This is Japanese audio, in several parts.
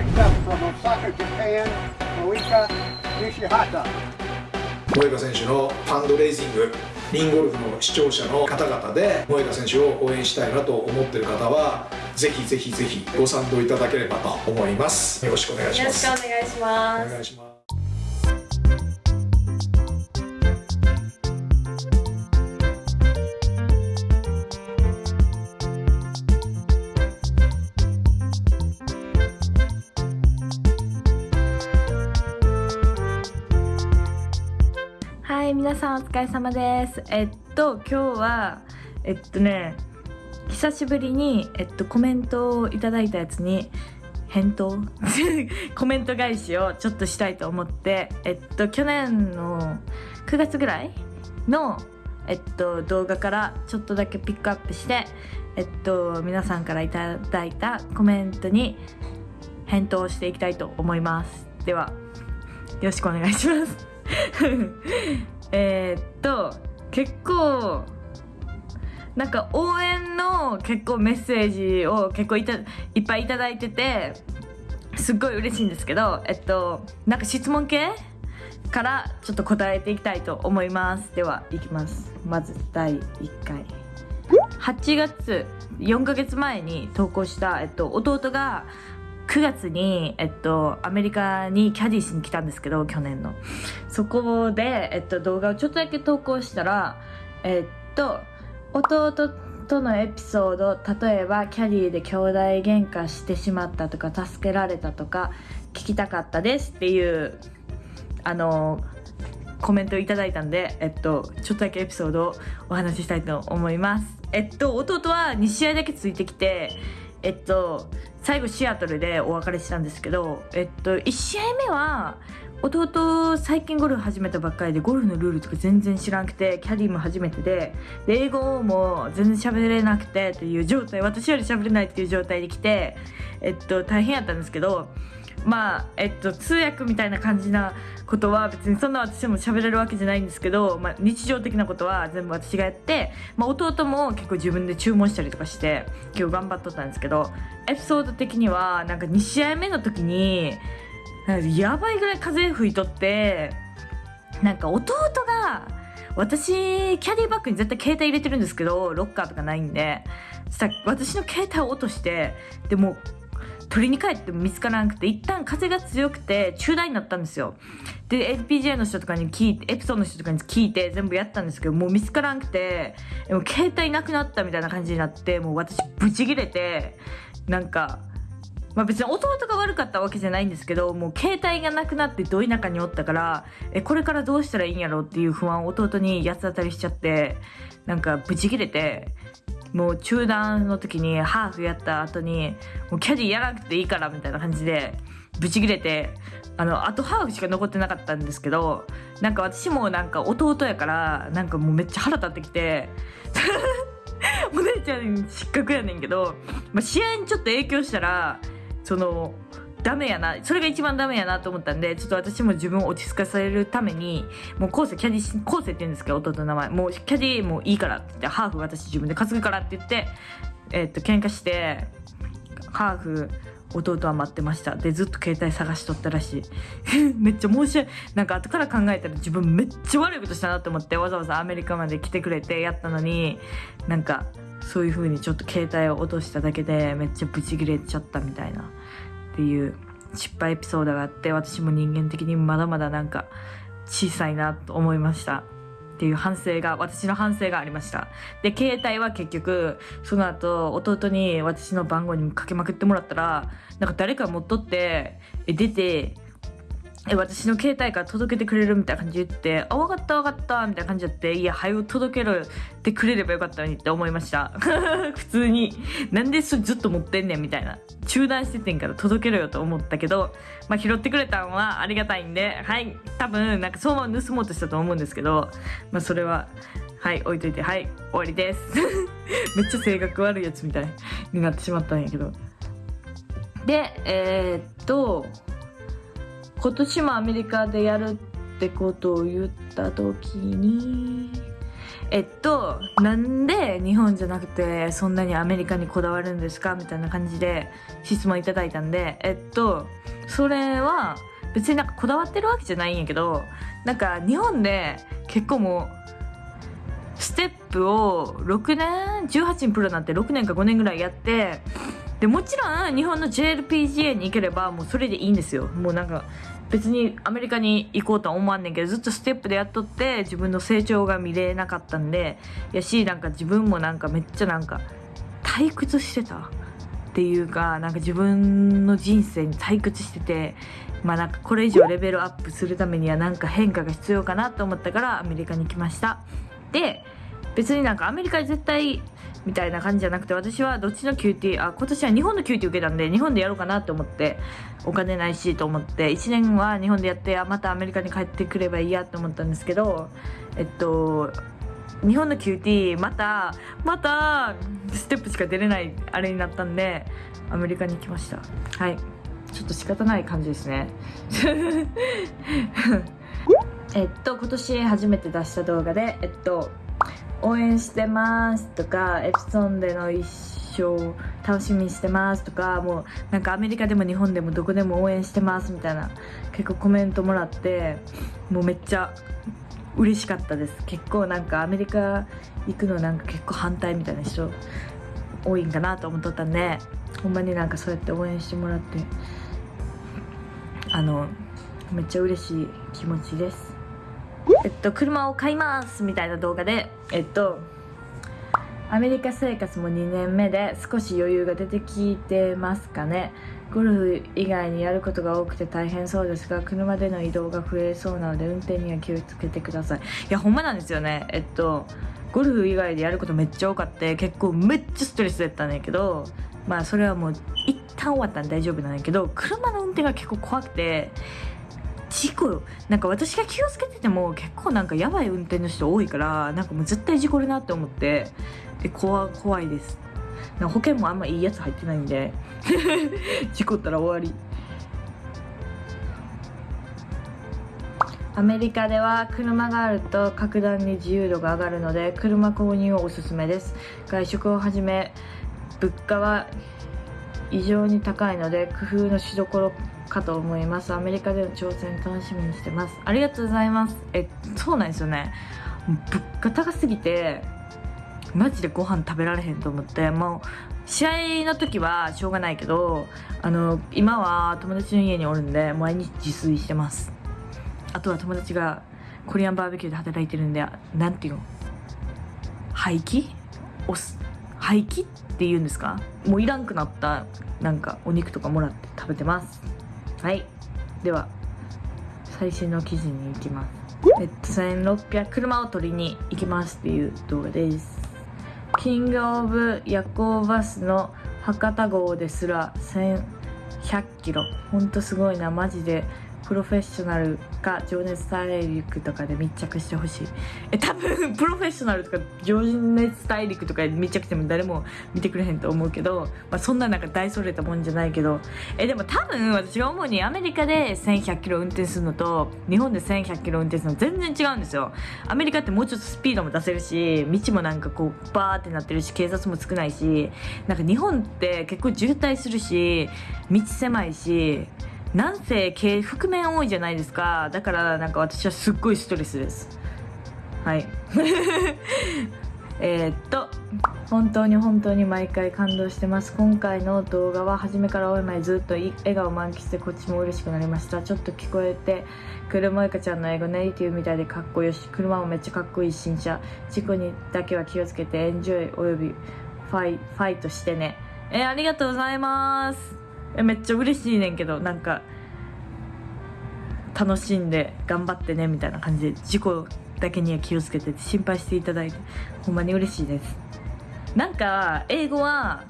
Next up from Osaka, Japan, Moika Nishihata. 萌歌選手のファンドレイジングリンゴルフの視聴者の方々で萌歌選手を応援したいなと思ってる方はぜひぜひぜひご賛同いただければと思います。よろしくお願いしよろしますくお願いします。お願いします皆さんお疲れ様です。えっと今日はえっとね久しぶりに、えっと、コメントをいただいたやつに返答？コメント返しをちょっとしたいと思ってえっと去年の9月ぐらいのえっと動画からちょっとだけピックアップしてえっと皆さんからいただいたコメントに返答していきたいと思います。ではよろしくお願いします。えーっと結構なんか応援の結構メッセージを結構いたいっぱいいただいててすっごい嬉しいんですけどえっとなんか質問系からちょっと答えていきたいと思います。ではいきます。まず第1回。8月4ヶ月前に投稿した、えっと、弟が9月に、えっと、アメリカにキャディーしに来たんですけど去年のそこで、えっと、動画をちょっとだけ投稿したらえっと弟とのエピソード例えばキャディーで兄弟喧嘩してしまったとか助けられたとか聞きたかったですっていうあのコメントいただいたんで、えっと、ちょっとだけエピソードをお話ししたいと思います。えっと、弟は2試合だけついてきて、えっと、最後シアトルでお別れしたんですけど、えっと、1試合目は、弟最近ゴルフ始めたばっかりでゴルフのルールとか全然知らなくてキャディーも初めてでで英語も全然喋れなくてっていう状態私より喋れないっていう状態で来て、えっと、大変やったんですけどまあえっと通訳みたいな感じなことは別にそんな私も喋れるわけじゃないんですけど、まあ、日常的なことは全部私がやって、まあ、弟も結構自分で注文したりとかして今日頑張っとったんですけどエピソード的にはなんか2試合目の時にやばいぐらい風吹いとってなんか弟が私キャディバッグに絶対携帯入れてるんですけどロッカーとかないんでそした私の携帯を落としてでも取りに帰っても見つからなくて一旦風が強くて中断になったんですよ。で LPGA の人とかに聞いてエプソンの人とかに聞いて全部やったんですけどもう見つからなくてでも携帯なくなったみたいな感じになってもう私ブチギレてなんかまあ別に弟が悪かったわけじゃないんですけどもう携帯がなくなってど田舎におったからえこれからどうしたらいいんやろうっていう不安を弟に八つ当たりしちゃってなんかブチギレてもう中断の時にハーフやった後にもうキャディやらなくていいからみたいな感じでブチギレてあのあとハーフしか残ってなかったんですけどなんか私もなんか弟やからなんかもうめっちゃ腹立ってきて お姉ちゃん失格やねんけど、まあ、試合にちょっと影響したらそのダメやな。それが一番ダメやなと思ったんでちょっと私も自分を落ち着かせるためにもう後世キャディ後世って言うんですけど弟の名前。もうキャディもういいからって言ってハーフ私自分で担ぐからって言ってえっと喧嘩してハーフ弟は待ってました。でずっと携帯探しとったらしい。めっちゃ申し訳なんか後から考えたら自分めっちゃ悪いことしたなと思ってわざわざアメリカまで来てくれてやったのになんかそういう風にちょっと携帯を落としただけでめっちゃブチギレちゃったみたいな。っていう失敗エピソードがあって私も人間的にまだまだなんか小さいなと思いましたっていう反省が私の反省がありました。で携帯は結局その後弟に私の番号にかけまくってもらったらなんか誰か持っとって出てえ私の携帯から届けてくれるみたいな感じで言って「あ分かった分かった」みたいな感じだって「いや早く届けろってくれればよかったのに」って思いました。普通に。なんでそれずっと持ってんねんみたいな。中断しててんから届けろよと思ったけど、まあ、拾ってくれたのはありがたいんではい多分なんかそのまま盗もうとしたと思うんですけど、まあ、それははい置いといてはい終わりです。めっちゃ性格悪いやつみたいになってしまったんやけど。でえーっと今年もアメリカでやるってことを言った時にえっとなんで日本じゃなくてそんなにアメリカにこだわるんですかみたいな感じで質問いただいたんでえっとそれは別になんかこだわってるわけじゃないんやけどなんか日本で結構もうステップを6年18にプロになって6年か5年ぐらいやってでもちろん日本の JLPGA に行ければもうそれでいいんですよ。もうなんか別にアメリカに行こうとは思わんねんけどずっとステップでやっとって自分の成長が見れなかったんでやしなんか自分もなんかめっちゃなんか退屈してたっていうかなんか自分の人生に退屈しててまあなんかこれ以上レベルアップするためにはなんか変化が必要かなと思ったからアメリカに来ました。で別になんかアメリカで絶対みたいな感じじゃなくて私はどっちの QT あ今年は日本の QT 受けたんで日本でやろうかなと思ってお金ないしと思って1年は日本でやってあまたアメリカに帰ってくればいいやと思ったんですけどえっと日本の QT またまたステップしか出れないあれになったんでアメリカに来ました。はい。ちょっと仕方ない感じですね。えっと今年初めて出した動画でえっと応援してますとかエプソンでの一生楽しみにしてますとかもうなんかアメリカでも日本でもどこでも応援してますみたいな結構コメントもらってもうめっちゃ嬉しかったです。結構なんかアメリカ行くのなんか結構反対みたいな人多いんかなと思っとったんでほんまになんかそうやって応援してもらってあのめっちゃ嬉しい気持ちです。えっと車を買いますみたいな動画でえっとアメリカ生活も2年目で少し余裕が出てきてますかね。ゴルフ以外にやることが多くて大変そうですが車での移動が増えそうなので運転には気をつけてください。いやほんまなんですよね。えっとゴルフ以外でやることめっちゃ多かって結構めっちゃストレスだったんやけどまあそれはもう一旦終わったんで大丈夫なんやけど車の運転が結構怖くて事故なんか私が気をつけてても結構なんかやばい運転の人多いからなんかもう絶対事故るなって思ってで怖怖いです。保険もあんまいいやつ入ってないんで 事故ったら終わり。アメリカでは車があると格段に自由度が上がるので車購入をおすすめです。外食をはじめ物価は異常に高いので工夫のしどころかと思います。アメリカでの挑戦楽しみにしてます。ありがとうございます。えそうなんですよね。物価高すぎてマジでご飯食べられへんと思って。もう試合の時はしょうがないけどあの今は友達の家におるんで毎日自炊してます。あとは友達がコリアンバーベキューで働いてるんでなんていうの？廃棄？おす廃棄って言うんですか？もういらんくなったなんかお肉とかもらって食べてます。はい。では最新の記事に行きます。えっと1600車を取りに行きますっていう動画です。キングオブ夜行バスの博多号ですら1100キロ。ほんとすごいな。マジでプロフェッショナルか情熱大陸とかで密着してほしい。え多分 プロフェッショナルとか情熱大陸とかで密着しても誰も見てくれへんと思うけど、まあ、そんななんか大それたもんじゃないけど。えでも多分私が思うにアメリカで1100キロ運転するのと日本で1100キロ運転するの全然違うんですよ。アメリカってもうちょっとスピードも出せるし道もなんかこうバーってなってるし警察も少ないしなんか日本って結構渋滞するし道狭いしなんせ系覆面多いじゃないですか。だからなんか私はすっごいストレスです。はい。えっと本当に本当に毎回感動してます。今回の動画は初めから終えまでずっと笑顔満喫してこっちも嬉しくなりました。ちょっと聞こえてくるもいかちゃんの英語ネイティブみたいでかっこよし車もめっちゃかっこいい新車。事故にだけは気をつけてエンジョイおよびファイファイトしてね。えーありがとうございます。めっちゃ嬉しいねんけどなんか楽しんで頑張ってねみたいな感じで事故だけには気をつけてて心配していただいてほんまに嬉しいです。なんか英語は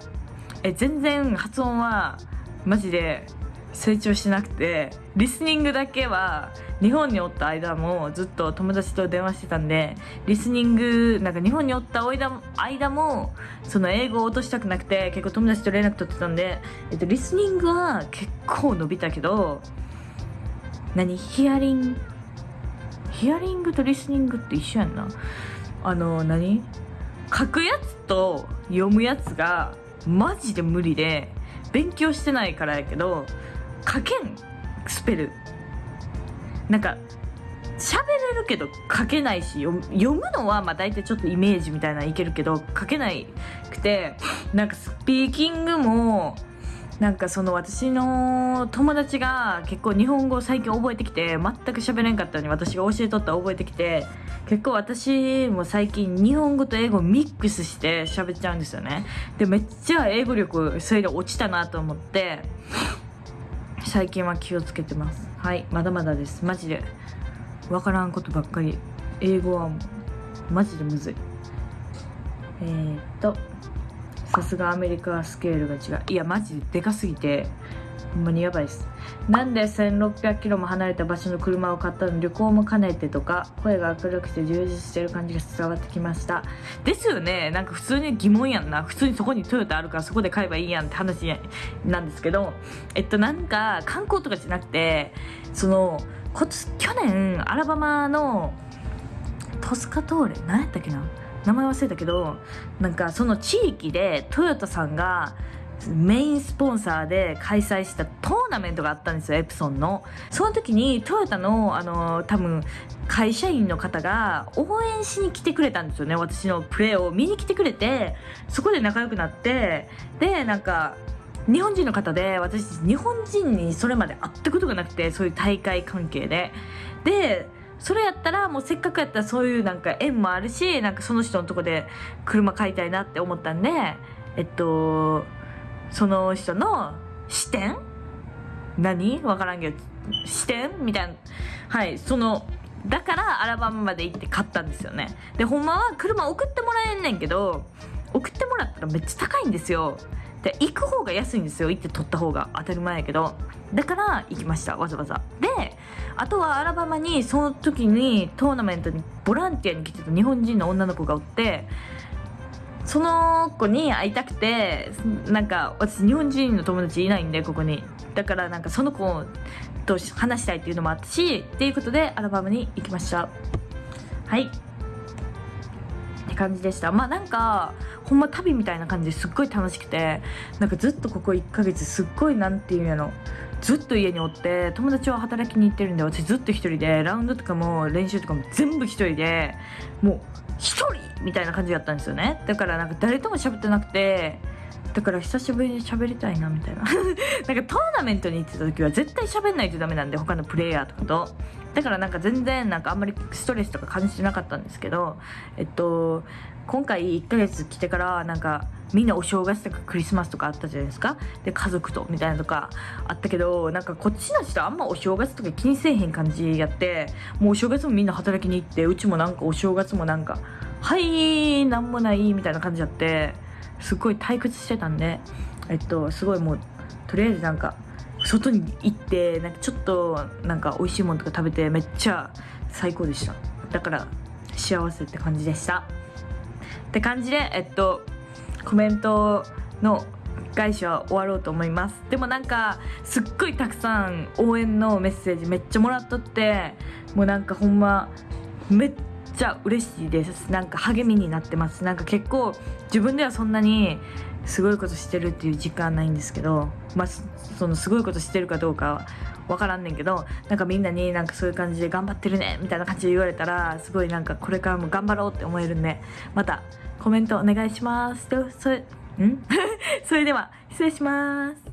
え全然発音はマジで成長しなくてリスニングだけは日本におった間もずっと友達と電話してたんでリスニングなんか日本におった間間もその英語を落としたくなくて結構友達と連絡取ってたんで、えっと、リスニングは結構伸びたけど何ヒアリング？ヒアリングとリスニングって一緒やんな。あの何？書くやつと読むやつがマジで無理で勉強してないからやけど書けんスペル。なんか喋れるけど書けないし読むのはまあ大体ちょっとイメージみたいないけるけど書けないくてなんかスピーキングもなんかその私の友達が結構日本語最近覚えてきて全く喋れんかったのに私が教えとったら覚えてきて結構私も最近日本語と英語ミックスして喋っちゃうんですよね。でめっちゃ英語力それで落ちたなと思って。最近は気をつけてます。はいまだまだです。マジで。わからんことばっかり。英語はマジでむずい。えー、っとさすがアメリカはスケールが違う。いやマジででかすぎてほんまにやばいです。なんで1600キロも離れた場所の車を買ったの旅行も兼ねてとか声が明るくて充実してる感じが伝わってきました。ですよね。なんか普通に疑問やんな。普通にそこにトヨタあるからそこで買えばいいやんって話なんですけどえっとなんか観光とかじゃなくてそのこ去年アラバマのトスカトーレ何やったっけな？名前忘れたけどなんかその地域でトヨタさんがメインスポンサーで開催したトーナメントがあったんですよエプソンの。その時にトヨタのあの多分会社員の方が応援しに来てくれたんですよね。私のプレーを見に来てくれてそこで仲良くなって。でなんか日本人の方で私日本人にそれまで会ったことがなくてそういう大会関係で。でそれやったらもうせっかくやったらそういうなんか縁もあるしなんかその人のとこで車買いたいなって思ったんでえっとその人の視点？何？わからんけど視点？みたいな。はいそのだからアラバマまで行って買ったんですよね。でほんまは車送ってもらえんねんけど送ってもらったらめっちゃ高いんですよ。で行く方が安いんですよ。行って取った方が。当たり前やけど。だから行きました。わざわざ。であとはアラバマにその時にトーナメントにボランティアに来てた日本人の女の子がおってその子に会いたくてなんか私日本人の友達いないんでここに。だからなんかその子と話したいっていうのもあったしっていうことでアラバマに行きました。はい。って感じでした。まあなんかほんま旅みたいな感じですっごい楽しくてなんかずっとここ1ヶ月すっごいなんていうんやのずっと家におって友達は働きに行ってるんで私ずっと一人でラウンドとかも練習とかも全部一人でもう一人みたいな感じだったんですよね。だからなんか誰とも喋ってなくてだから久しぶりに喋りたいなみたいな。なんかトーナメントに行ってた時は絶対喋んないとダメなんで他のプレイヤーとかと。だからなんか全然なんかあんまりストレスとか感じてなかったんですけどえっと今回1ヶ月来てからなんかみんなお正月とかクリスマスとかあったじゃないですか。で家族とみたいなとかあったけどなんかこっちの人あんまお正月とか気にせえへん感じやってもうお正月もみんな働きに行ってうちもなんかお正月もなんかはいなんもないみたいな感じやってすっごい退屈してたんでえっとすごいもうとりあえずなんか外に行ってなんかちょっとなんか美味しいものとか食べてめっちゃ最高でした。だから幸せって感じでした。って感じでえっとコメントの返しは終わろうと思います。でもなんかすっごいたくさん応援のメッセージめっちゃもらっとってもうなんかほんまめっちゃ嬉しいです。なんか励みになってます。なんか結構自分ではそんなにすごいことしてるっていう実感ないんですけどまあそのすごいことしてるかどうかは分からんねんけどなんかみんなになんかそういう感じで頑張ってるねみたいな感じで言われたらすごいなんかこれからも頑張ろうって思えるんでまたコメントお願いします。でそれん？それでは失礼します。